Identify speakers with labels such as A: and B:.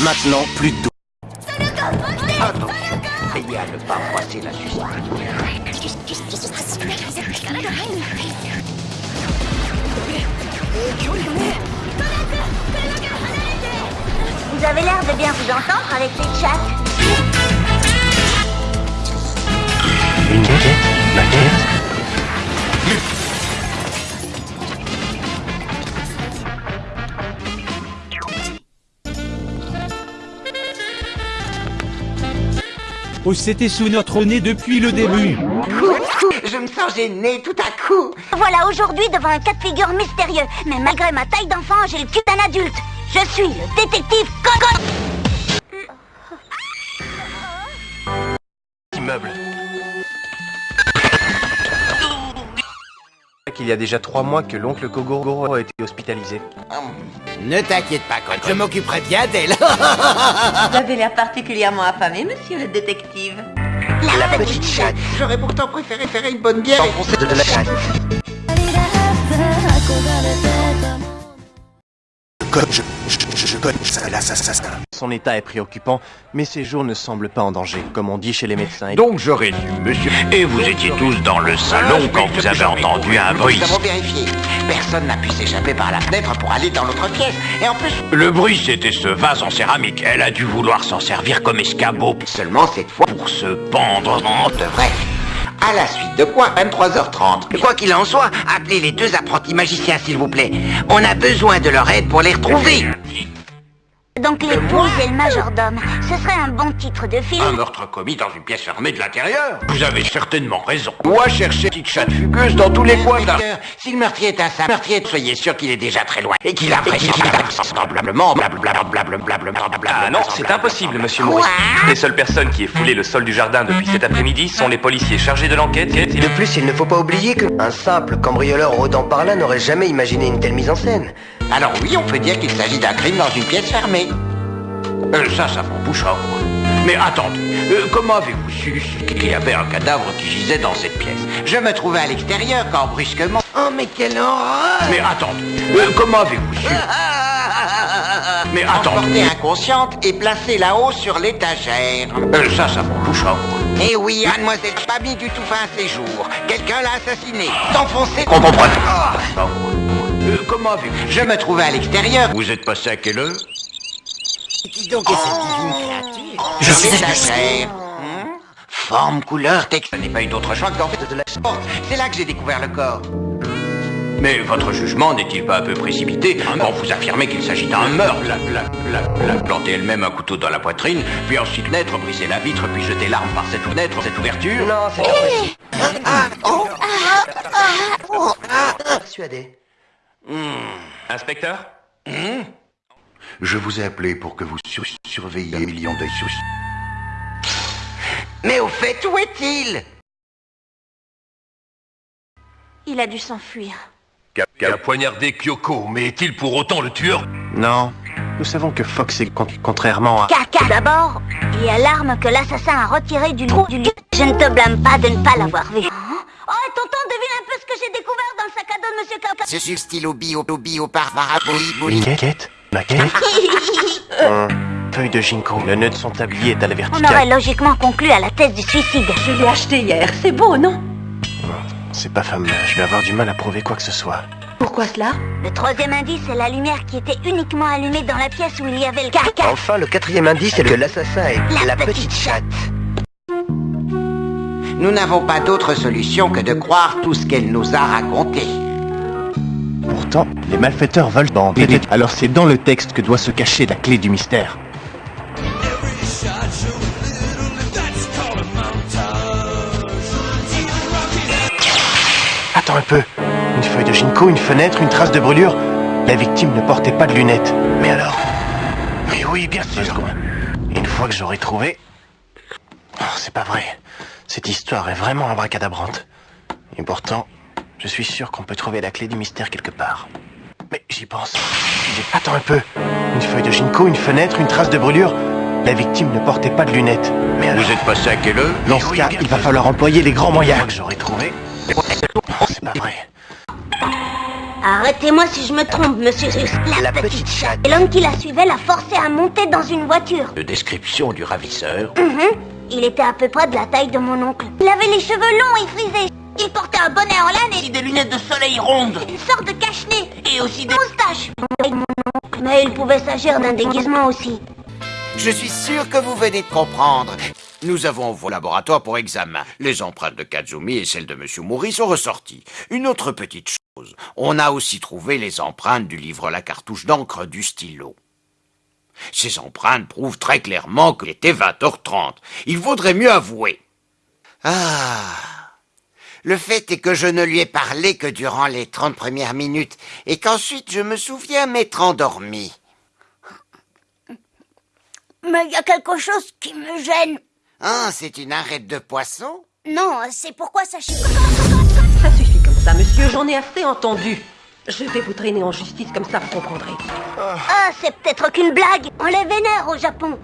A: Maintenant, plus de doute.
B: Attention, veillez à ne pas froisser la justice.
C: Vous avez l'air de bien vous entendre avec ces chats.
A: Une
D: Oh, c'était sous notre nez depuis le début.
B: Je me sens gêné tout à coup.
C: Voilà aujourd'hui devant un cas de figure mystérieux. Mais malgré ma taille d'enfant, j'ai le cul d'un adulte. Je suis le détective Coco.
A: Immeuble. Qu'il y a déjà trois mois que l'oncle Kogoro a été hospitalisé.
E: Ne t'inquiète pas, Coco. Je m'occuperai bien d'elle.
F: Vous avez l'air particulièrement affamé, monsieur le détective.
B: La, petite chatte. J'aurais pourtant préféré faire une bonne bière.
A: Enfoncé de la chatte. Je, je, je connais ça, l'assassin. Son état est préoccupant, mais ses jours ne semblent pas en danger, comme on dit chez les médecins.
G: Donc j'aurais dû, monsieur. Et vous étiez tous dans le salon quand vous avez entendu un bruit.
B: Nous avons vérifié. Personne n'a pu s'échapper par la fenêtre pour aller dans l'autre pièce. Et en plus,
G: Le bruit, c'était ce vase en céramique. Elle a dû vouloir s'en servir comme escabeau
B: seulement cette fois,
G: pour se pendre.
B: de vrai. À la suite de quoi 23h30.
E: Quoi qu'il en soit, appelez les deux apprentis magiciens, s'il vous plaît. On a besoin de leur aide pour les retrouver.
C: Donc l'épouse et le majordome. Ce serait un bon titre de
G: Un
C: film.
G: meurtre commis dans une pièce fermée de l'intérieur. Vous avez certainement raison. Moi, chercher petite chatte fugueuse dans tous les coins d'un...
B: Si le meurtrier est un simple meurtrier, soyez sûr qu'il est déjà très loin. Et qu'il a vraisemblablement, blablabla,
A: Ah non, c'est impossible, monsieur Maurice. Les seules personnes qui aient foulé le sol du jardin depuis cet après-midi sont les policiers chargés de l'enquête et...
H: De plus, il ne faut pas oublier que un simple cambrioleur rôdant par là n'aurait jamais imaginé une telle mise en scène.
B: Alors oui, on peut dire qu'il s'agit d'un crime dans une pièce fermée.
G: Euh, ça, ça m'embouche à Mais attendez, euh, comment avez-vous su qu'il y avait un cadavre qui gisait dans cette pièce?
B: Je me trouvais à l'extérieur quand brusquement...
E: Oh, mais quelle horreur
G: Mais attendez, euh, comment avez-vous su Mais attendez,
B: Emportée inconsciente et placée là-haut sur l'étagère.
G: ça, ça m'embouche à
B: Eh oui, mademoiselle, pas mis du tout fin à ses jours. Quelqu'un l'a assassiné. Enfoncé...
G: On comprend. Euh, comment avez-vous
B: Je me trouvais à l'extérieur.
G: Vous êtes passé à quelle heure?
E: Donc, et cette divine créature
B: Je suis l'étagère. Hmm? Forme, couleur, texte. Ce n'est pas eu d'autre choix que d'en faire de la porte. C'est là que j'ai découvert le corps.
G: Mais votre jugement n'est-il pas un peu précipité quand vous affirmez qu'il s'agit d'un meurtre la, la, la, la planter elle-même un couteau dans la poitrine, puis ensuite naître, briser la vitre, puis jeter l'arme par cette fenêtre, cette ouverture
H: Non, c'est pas possible. Persuadé.
A: Inspecteur
I: Je vous ai appelé pour que vous sur- surveilliez un million d'œils sur...
E: Mais au fait, où est-il?
C: Il a dû s'enfuir.
G: Qui a poignardé Kyoko, mais est-il pour autant le tueur?
A: Non. Nous savons que Fox est con- contrairement à...
C: Caca d'abord, il y a l'arme que l'assassin a retirée du trou du Je ne te blâme pas de ne pas l'avoir vu. Oh, tonton, devine un peu ce que j'ai découvert dans le sac à dos de Monsieur Caca.
E: Ce stylo bio, bio, par
A: Une maquette Maquette Hum, Feuille de ginkgo. Le nœud de son tablier est à la
C: On aurait
A: verticale.
C: logiquement conclu à la thèse du suicide.
F: Je l'ai acheté hier. C'est beau, non?
A: C'est pas fameux. Je vais avoir du mal à prouver quoi que ce soit.
F: Pourquoi cela?
C: Le troisième indice est la lumière qui était uniquement allumée dans la pièce où il y avait le caca.
H: Enfin, le quatrième indice est que l'assassin est
C: La
H: la,
C: petite
H: petite chatte.
B: Nous n'avons pas d'autre solution que de croire tout ce qu'elle nous a raconté.
A: Pourtant, les malfaiteurs veulent bander. Alors c'est dans le texte que doit se cacher la clé du mystère. Attends un peu. Une feuille de ginkgo, une fenêtre, une trace de brûlure. La victime ne portait pas de lunettes. Mais alors Mais oui, bien sûr. Une fois que j'aurai trouvé... Oh, c'est pas vrai. Cette histoire est vraiment abracadabrante. Et pourtant, je suis sûr qu'on peut trouver la clé du mystère quelque part. Mais j'y pense. J'ai- Attends un peu. Une feuille de ginkgo, une fenêtre, une trace de brûlure. La victime ne portait pas de lunettes. Mais alors,
G: Vous êtes passé à quelle heure
A: dans ce cas, il va falloir employer les grands moyens. que j'aurai trouvé. Oh, c'est pas vrai.
C: Arrêtez-moi si je me trompe, monsieur. La,
H: La petite chatte.
C: Et l'homme qui la suivait l'a forcé à monter dans une voiture.
G: De description du ravisseur.
C: Mhm. Il était à peu près de la taille de mon oncle. Il avait les cheveux longs et frisés. Il portait un bonnet en laine et
E: des lunettes de soleil rondes.
C: une sorte de cache-nez.
E: Et aussi des...
C: Moustache. Mais il pouvait s'agir d'un déguisement aussi.
B: Je suis sûr que vous venez de comprendre. Nous avons vos laboratoires pour examen. Les empreintes de Kazumi et celles de Monsieur Mori sont ressorties. Une autre petite chose. On a aussi trouvé les empreintes du livre La cartouche d'encre du stylo. Ces empreintes prouvent très clairement qu'il était 20h30. Il vaudrait mieux avouer. Ah. Le fait est que je ne lui ai parlé que durant les 30 premières minutes et qu'ensuite je me souviens m'être endormi.
C: Mais il y a quelque chose qui me gêne.
B: Ah, c'est une arête de poisson?
C: Non, c'est pourquoi ça chie.
F: Ça suffit comme ça, monsieur, j'en ai assez entendu. Je vais vous traîner en justice, comme ça vous comprendrez.
C: Ah, c'est peut-être qu'une blague. On les vénère au Japon.